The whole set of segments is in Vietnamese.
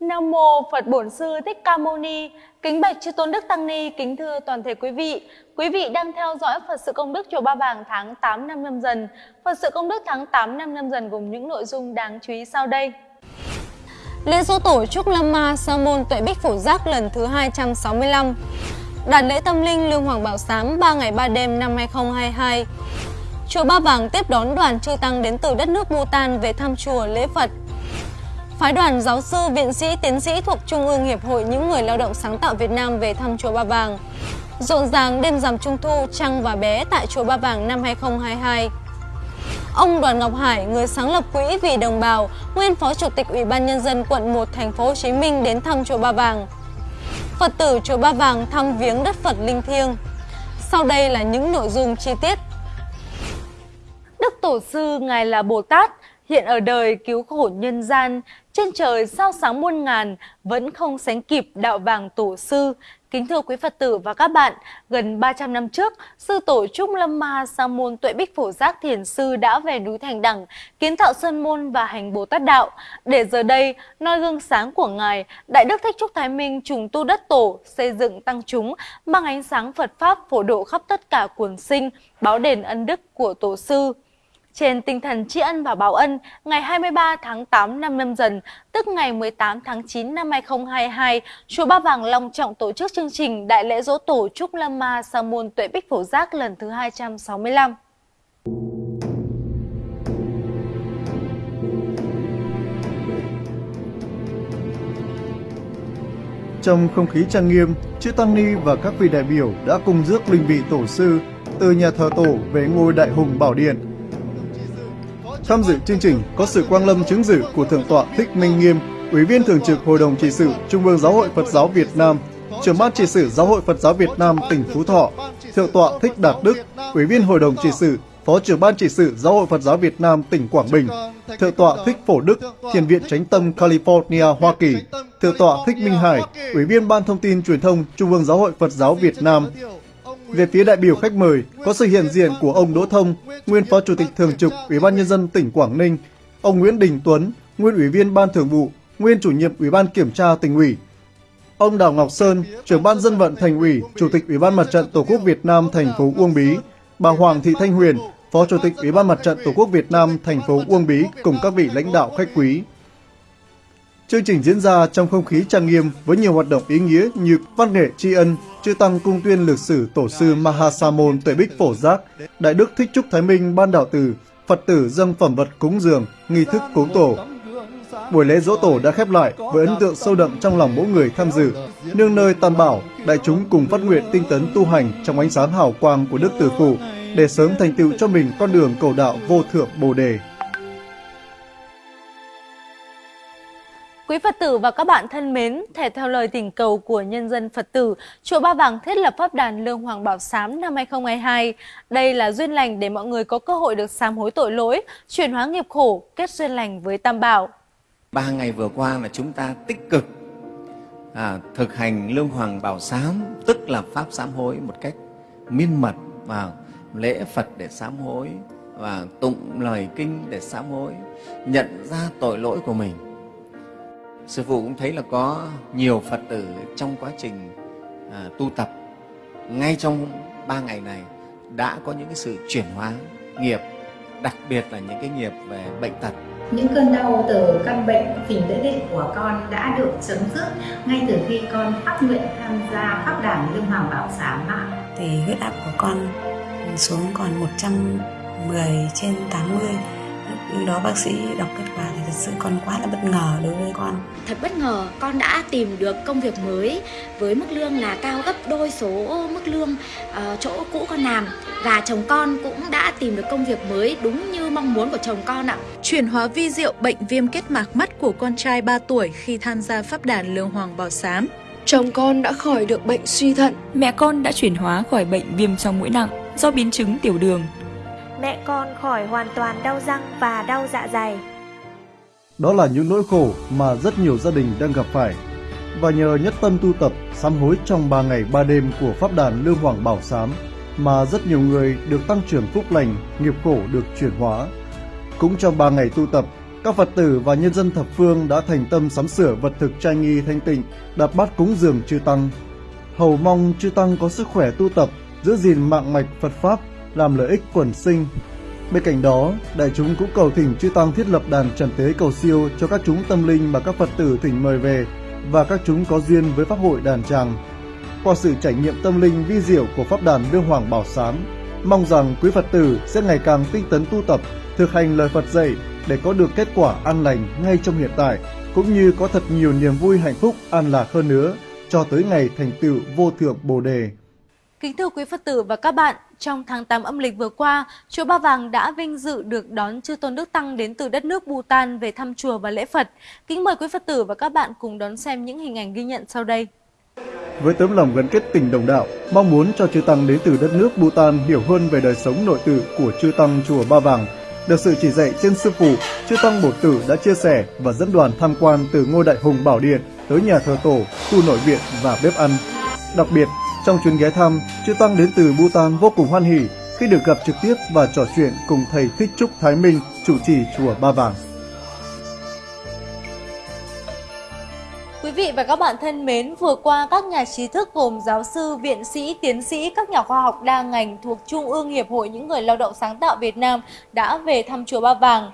Nam mô Phật Bổn Sư Thích Ca Mâu Ni. Kính bạch chư tôn đức tăng ni, kính thưa toàn thể quý vị. Quý vị đang theo dõi Phật sự công đức chùa Ba Vàng tháng 8 năm nhâm dần. Phật sự công đức tháng 8 năm nhâm dần gồm những nội dung đáng chú ý sau đây. Lễ dỗ tổ Trúc Lâm Ma Sa môn Tuệ Bích Phổ Giác lần thứ 265. Đạt lễ tâm linh Lương Hoàng Bảo Sám 3 ngày 3 đêm năm 2022. Chùa Ba Vàng tiếp đón đoàn chư tăng đến từ đất nước Bhutan về thăm chùa lễ Phật Phái đoàn giáo sư, viện sĩ, tiến sĩ thuộc Trung ương Hiệp hội những người lao động sáng tạo Việt Nam về thăm Chùa Ba Vàng. Rộn ràng đêm rằm Trung thu trăng và bé tại Chùa Ba Vàng năm 2022. Ông Đoàn Ngọc Hải, người sáng lập quỹ vì đồng bào, nguyên phó chủ tịch Ủy ban nhân dân quận 1 thành phố Hồ Chí Minh đến thăm chùa Ba Vàng. Phật tử chùa Ba Vàng thăm viếng đất Phật linh thiêng. Sau đây là những nội dung chi tiết. Đức Tổ sư Ngài là Bồ Tát, hiện ở đời cứu khổ nhân gian, trên trời sao sáng muôn ngàn, vẫn không sánh kịp đạo vàng tổ sư. Kính thưa quý Phật tử và các bạn, gần 300 năm trước, sư tổ Trúc Lâm Ma Sa môn Tuệ Bích Phổ Giác Thiền Sư đã về núi Thành Đẳng, kiến tạo Sơn Môn và hành Bồ Tát Đạo. Để giờ đây, noi gương sáng của Ngài, Đại Đức Thích Trúc Thái Minh trùng tu đất tổ, xây dựng tăng chúng, mang ánh sáng Phật Pháp phổ độ khắp tất cả quần sinh, báo đền ân đức của Tổ sư. Trên tinh thần tri ân và báo ân, ngày 23 tháng 8 năm nhâm dần, tức ngày 18 tháng 9 năm 2022, Chùa Ba Vàng long trọng tổ chức chương trình Đại lễ dỗ tổ Trúc Lâm Ma Sa môn Tuệ Bích Phổ Giác lần thứ 265. Trong không khí trang nghiêm, chư Tăng Ni và các vị đại biểu đã cùng rước linh vị tổ sư từ nhà thờ tổ về ngôi Đại Hùng Bảo Điện Tham dự chương trình có sự quang lâm chứng dự của Thượng tọa Thích Minh Nghiêm, Ủy viên Thường trực Hội đồng trị sự Trung ương Giáo hội Phật giáo Việt Nam, trưởng ban trị sự Giáo hội Phật giáo Việt Nam tỉnh Phú Thọ, Thượng tọa Thích Đạt Đức, Ủy viên Hội đồng trị sự, Phó trưởng ban trị sự Giáo hội Phật giáo Việt Nam tỉnh Quảng Bình, Thượng tọa Thích Phổ Đức, Thiền viện Chánh tâm California, Hoa Kỳ, Thượng tọa Thích Minh Hải, Ủy viên Ban Thông tin Truyền thông Trung ương Giáo hội Phật giáo Việt Nam, về phía đại biểu khách mời có sự hiện diện của ông Đỗ Thông, nguyên Phó Chủ tịch Thường trực Ủy ban Nhân dân tỉnh Quảng Ninh, ông Nguyễn Đình Tuấn, nguyên Ủy viên Ban Thường vụ, nguyên Chủ nhiệm Ủy ban Kiểm tra tỉnh ủy, ông Đào Ngọc Sơn, trưởng ban dân vận thành ủy, Chủ tịch Ủy ban Mặt trận Tổ quốc Việt Nam thành phố Uông Bí, bà Hoàng Thị Thanh Huyền, Phó Chủ tịch Ủy ban Mặt trận Tổ quốc Việt Nam thành phố Uông Bí cùng các vị lãnh đạo khách quý. Chương trình diễn ra trong không khí trang nghiêm với nhiều hoạt động ý nghĩa như văn nghệ tri ân, chư tăng cung tuyên lịch sử tổ sư Mahasamon Tuệ Bích Phổ Giác, Đại Đức Thích Trúc Thái Minh Ban Đạo Tử, Phật tử dâng phẩm vật cúng dường, nghi thức cúng tổ. Buổi lễ dỗ tổ đã khép lại với ấn tượng sâu đậm trong lòng mỗi người tham dự. Nương nơi tam bảo, đại chúng cùng phát nguyện tinh tấn tu hành trong ánh sáng hào quang của Đức Tử Phụ để sớm thành tựu cho mình con đường cầu đạo vô thượng Bồ đề. Quý Phật tử và các bạn thân mến, thể theo lời tình cầu của nhân dân Phật tử, Chùa Ba Vàng thiết lập pháp đàn Lương Hoàng Bảo Sám năm 2022. Đây là duyên lành để mọi người có cơ hội được sám hối tội lỗi, chuyển hóa nghiệp khổ, kết duyên lành với Tam Bảo. Ba ngày vừa qua là chúng ta tích cực à, thực hành Lương Hoàng Bảo Sám, tức là Pháp sám hối một cách miên mật vào lễ Phật để sám hối và tụng lời kinh để sám hối, nhận ra tội lỗi của mình sư phụ cũng thấy là có nhiều phật tử trong quá trình à, tu tập. Ngay trong ba ngày này đã có những cái sự chuyển hóa nghiệp đặc biệt là những cái nghiệp về bệnh tật. Những cơn đau từ căn bệnh phình lễ định của con đã được chấm dứt ngay từ khi con phát nguyện tham gia pháp đàn lương hoàng bảo xá mạng thì huyết áp của con xuống còn 110 trên 80 lúc đó bác sĩ đọc kết quả thì thật sự con quá là bất ngờ đối với con thật bất ngờ con đã tìm được công việc mới với mức lương là cao gấp đôi số mức lương uh, chỗ cũ con làm và chồng con cũng đã tìm được công việc mới đúng như mong muốn của chồng con ạ. Chuyển hóa vi diệu bệnh viêm kết mạc mắt của con trai 3 tuổi khi tham gia pháp đàn Lương Hoàng Bảo Sám. Chồng con đã khỏi được bệnh suy thận. Mẹ con đã chuyển hóa khỏi bệnh viêm trong mũi nặng do biến chứng tiểu đường mẹ con khỏi hoàn toàn đau răng và đau dạ dày. Đó là những nỗi khổ mà rất nhiều gia đình đang gặp phải. Và nhờ nhất tâm tu tập, sám hối trong 3 ngày 3 đêm của Pháp đàn Lương Hoàng Bảo Sám mà rất nhiều người được tăng trưởng phúc lành, nghiệp khổ được chuyển hóa. Cũng trong 3 ngày tu tập, các Phật tử và nhân dân thập phương đã thành tâm sắm sửa vật thực trai nghi thanh tịnh, đặt bát cúng dường chư Tăng. Hầu mong chư Tăng có sức khỏe tu tập, giữ gìn mạng mạch Phật Pháp, làm lợi ích quần sinh. Bên cạnh đó, đại chúng cũng cầu thỉnh chư Tăng thiết lập đàn trần tế cầu siêu cho các chúng tâm linh mà các Phật tử thỉnh mời về và các chúng có duyên với Pháp hội đàn tràng. Qua sự trải nghiệm tâm linh vi diệu của Pháp đàn vương Hoàng Bảo Sám, mong rằng quý Phật tử sẽ ngày càng tinh tấn tu tập, thực hành lời Phật dạy để có được kết quả an lành ngay trong hiện tại, cũng như có thật nhiều niềm vui hạnh phúc an lạc hơn nữa cho tới ngày thành tựu vô thượng Bồ đề. Kính thưa quý Phật tử và các bạn, trong tháng 8 âm lịch vừa qua, chùa Ba Vàng đã vinh dự được đón chư tôn đức tăng đến từ đất nước Bhutan về thăm chùa và lễ Phật. Kính mời quý Phật tử và các bạn cùng đón xem những hình ảnh ghi nhận sau đây. Với tấm lòng gắn kết tình đồng đạo, mong muốn cho chư tăng đến từ đất nước Bhutan hiểu hơn về đời sống nội tự của chư tăng chùa Ba Vàng, được sự chỉ dạy trên sư phụ, chư tăng bổ tử đã chia sẻ và dẫn đoàn tham quan từ ngôi đại hùng bảo điện tới nhà thờ tổ, khu nội viện và bếp ăn. Đặc biệt, trong chuyến ghé thăm, chư tăng đến từ Bhutan vô cùng hoan hỉ khi được gặp trực tiếp và trò chuyện cùng thầy Thích Trúc Thái Minh, chủ trì chùa Ba Vàng. Quý vị và các bạn thân mến, vừa qua các nhà trí thức gồm giáo sư, viện sĩ, tiến sĩ, các nhà khoa học đa ngành thuộc Trung ương Hiệp hội những người lao động sáng tạo Việt Nam đã về thăm chùa Ba Vàng.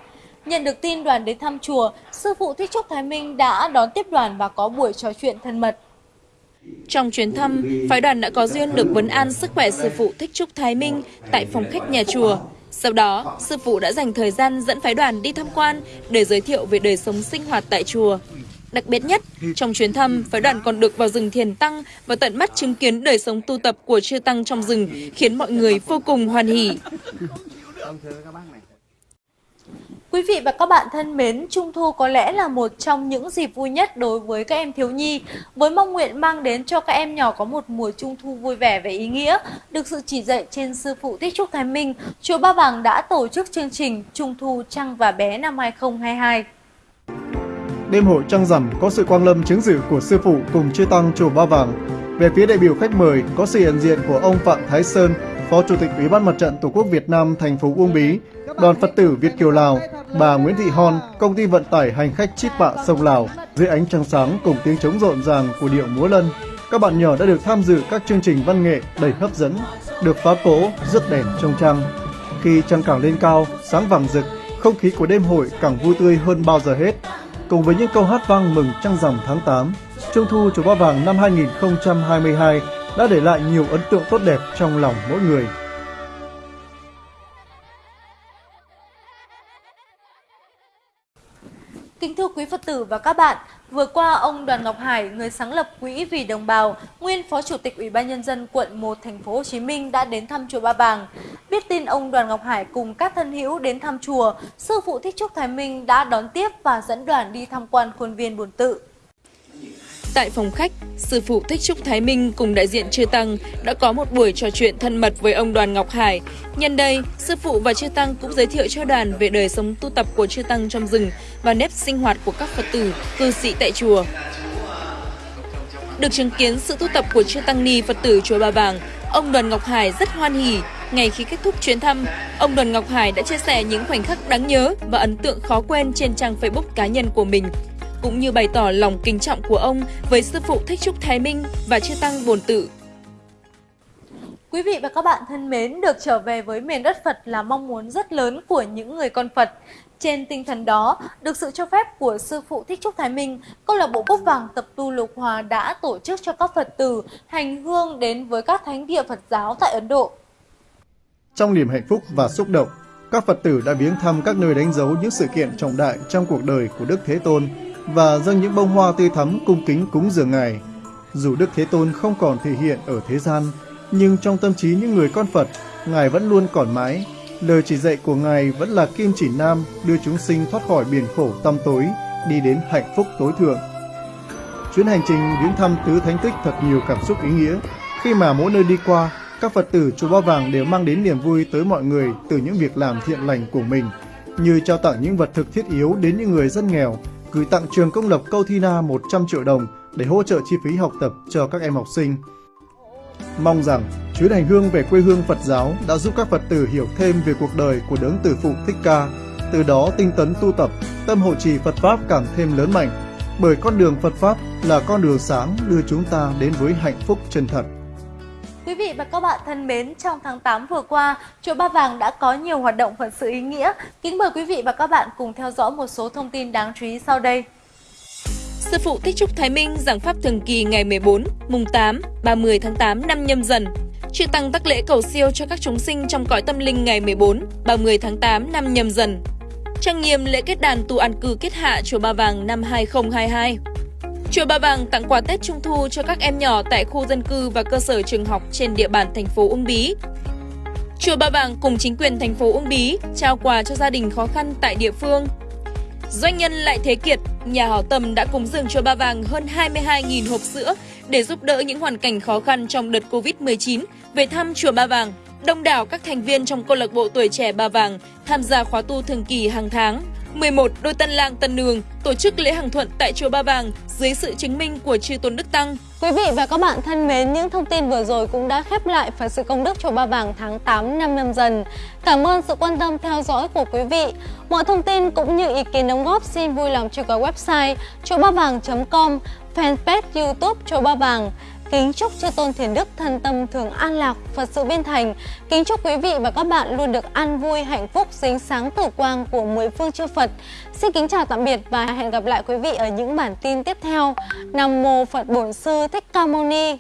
Nhận được tin đoàn đến thăm chùa, sư phụ Thích Trúc Thái Minh đã đón tiếp đoàn và có buổi trò chuyện thân mật. Trong chuyến thăm, phái đoàn đã có duyên được vấn an sức khỏe sư phụ Thích Trúc Thái Minh tại phòng khách nhà chùa. Sau đó, sư phụ đã dành thời gian dẫn phái đoàn đi tham quan để giới thiệu về đời sống sinh hoạt tại chùa. Đặc biệt nhất, trong chuyến thăm, phái đoàn còn được vào rừng thiền tăng và tận mắt chứng kiến đời sống tu tập của chư tăng trong rừng, khiến mọi người vô cùng hoan hỉ. Quý vị và các bạn thân mến, Trung Thu có lẽ là một trong những dịp vui nhất đối với các em thiếu nhi, với mong nguyện mang đến cho các em nhỏ có một mùa Trung Thu vui vẻ và ý nghĩa. Được sự chỉ dạy trên sư phụ Tích Trúc Thái Minh, Chùa Ba Vàng đã tổ chức chương trình Trung Thu Trăng và Bé năm 2022. Đêm hội trăng rằm có sự quang lâm chứng dự của sư phụ cùng chư tăng chùa Ba Vàng. Về phía đại biểu khách mời có sự hiện diện của ông Phạm Thái Sơn, Phó Chủ tịch Ủy ban Mặt trận Tổ quốc Việt Nam thành phố Uông Bí, Đoàn Phật tử Việt Kiều Lào, bà Nguyễn Thị Hon, công ty vận tải hành khách Chít Bạ sông Lào, dưới ánh trăng sáng cùng tiếng trống rộn ràng của điệu múa lân. Các bạn nhỏ đã được tham dự các chương trình văn nghệ đầy hấp dẫn, được phá cỗ, rước đèn trong trăng. Khi trăng càng lên cao, sáng vàng rực, không khí của đêm hội càng vui tươi hơn bao giờ hết. Cùng với những câu hát vang mừng trăng rằm tháng 8, Trung thu chùa Ba Vàng năm 2022 đã để lại nhiều ấn tượng tốt đẹp trong lòng mỗi người. Kính thưa quý Phật tử và các bạn, vừa qua ông Đoàn Ngọc Hải, người sáng lập Quỹ vì đồng bào, nguyên Phó Chủ tịch Ủy ban nhân dân quận 1 thành phố Hồ Chí Minh đã đến thăm chùa Ba Vàng. Biết tin ông Đoàn Ngọc Hải cùng các thân hữu đến thăm chùa, sư phụ Thích Trúc Thái Minh đã đón tiếp và dẫn đoàn đi tham quan khuôn viên Bồn Tự. Tại phòng khách, sư phụ Thích Trúc Thái Minh cùng đại diện chư Tăng đã có một buổi trò chuyện thân mật với ông Đoàn Ngọc Hải. Nhân đây, sư phụ và chư Tăng cũng giới thiệu cho đoàn về đời sống tu tập của chư Tăng trong rừng và nếp sinh hoạt của các Phật tử, cư sĩ tại chùa. Được chứng kiến sự tu tập của chư Tăng Ni Phật tử chùa Ba Vàng, ông Đoàn Ngọc Hải rất hoan hỉ. Ngày khi kết thúc chuyến thăm, ông Đoàn Ngọc Hải đã chia sẻ những khoảnh khắc đáng nhớ và ấn tượng khó quên trên trang Facebook cá nhân của mình cũng như bày tỏ lòng kính trọng của ông với sư phụ Thích Trúc Thái Minh và chư tăng Bồn Tự. Quý vị và các bạn thân mến, được trở về với miền đất Phật là mong muốn rất lớn của những người con Phật. Trên tinh thần đó, được sự cho phép của sư phụ Thích Trúc Thái Minh, câu lạc bộ Cúc Vàng Tập tu Lục Hòa đã tổ chức cho các Phật tử hành hương đến với các thánh địa Phật giáo tại Ấn Độ. Trong niềm hạnh phúc và xúc động, các Phật tử đã viếng thăm các nơi đánh dấu những sự kiện trọng đại trong cuộc đời của Đức Thế Tôn và dâng những bông hoa tươi thắm cung kính cúng dường Ngài. Dù Đức Thế Tôn không còn thể hiện ở thế gian, nhưng trong tâm trí những người con Phật, Ngài vẫn luôn còn mãi. Lời chỉ dạy của Ngài vẫn là kim chỉ nam đưa chúng sinh thoát khỏi biển khổ tăm tối, đi đến hạnh phúc tối thượng. Chuyến hành trình viếng thăm tứ thánh tích thật nhiều cảm xúc ý nghĩa, khi mà mỗi nơi đi qua, các Phật tử chùa Ba Vàng đều mang đến niềm vui tới mọi người từ những việc làm thiện lành của mình, như trao tặng những vật thực thiết yếu đến những người dân nghèo, gửi tặng trường công lập Câu Thi Na 100 triệu đồng để hỗ trợ chi phí học tập cho các em học sinh. Mong rằng chuyến hành hương về quê hương Phật giáo đã giúp các Phật tử hiểu thêm về cuộc đời của đấng tử phụ Thích Ca, từ đó tinh tấn tu tập, tâm hộ trì Phật Pháp càng thêm lớn mạnh, bởi con đường Phật Pháp là con đường sáng đưa chúng ta đến với hạnh phúc chân thật. Quý vị và các bạn thân mến, trong tháng 8 vừa qua, Chùa Ba Vàng đã có nhiều hoạt động Phật sự ý nghĩa. Kính mời quý vị và các bạn cùng theo dõi một số thông tin đáng chú ý sau đây. Sư phụ Thích Trúc Thái Minh giảng pháp thường kỳ ngày 14, mùng 8, 30 tháng 8 năm nhâm dần. Chư Tăng tác lễ cầu siêu cho các chúng sinh trong cõi tâm linh ngày 14, 30 tháng 8 năm nhâm dần. Trang nghiêm lễ kết đàn tu an cư kết hạ Chùa Ba Vàng năm 2022. Chùa Ba Vàng tặng quà Tết Trung Thu cho các em nhỏ tại khu dân cư và cơ sở trường học trên địa bàn thành phố Uông Bí. Chùa Ba Vàng cùng chính quyền thành phố Uông Bí trao quà cho gia đình khó khăn tại địa phương. Doanh nhân Lại Thế Kiệt, nhà hảo tâm đã cúng dường Chùa Ba Vàng hơn 22.000 hộp sữa để giúp đỡ những hoàn cảnh khó khăn trong đợt Covid-19 về thăm Chùa Ba Vàng. Đông đảo các thành viên trong câu lạc bộ tuổi trẻ Ba Vàng tham gia khóa tu thường kỳ hàng tháng 11. Đôi Tân Lang Tân Nương tổ chức lễ hàng thuận tại chùa Ba Vàng dưới sự chứng minh của chư Tôn Đức Tăng. Quý vị và các bạn thân mến, những thông tin vừa rồi cũng đã khép lại phần sự công đức chùa Ba Vàng tháng 8 năm nhâm dần. Cảm ơn sự quan tâm theo dõi của quý vị. Mọi thông tin cũng như ý kiến đóng góp xin vui lòng truy cập website chùa ba vàng.com, fanpage YouTube chùa Ba Vàng. Kính chúc chư tôn thiền đức thân tâm thường an lạc, Phật sự viên thành. Kính chúc quý vị và các bạn luôn được an vui, hạnh phúc, dính sáng tử quang của mười phương chư Phật. Xin kính chào tạm biệt và hẹn gặp lại quý vị ở những bản tin tiếp theo. Nam mô Phật Bổn Sư Thích Ca Mâu Ni.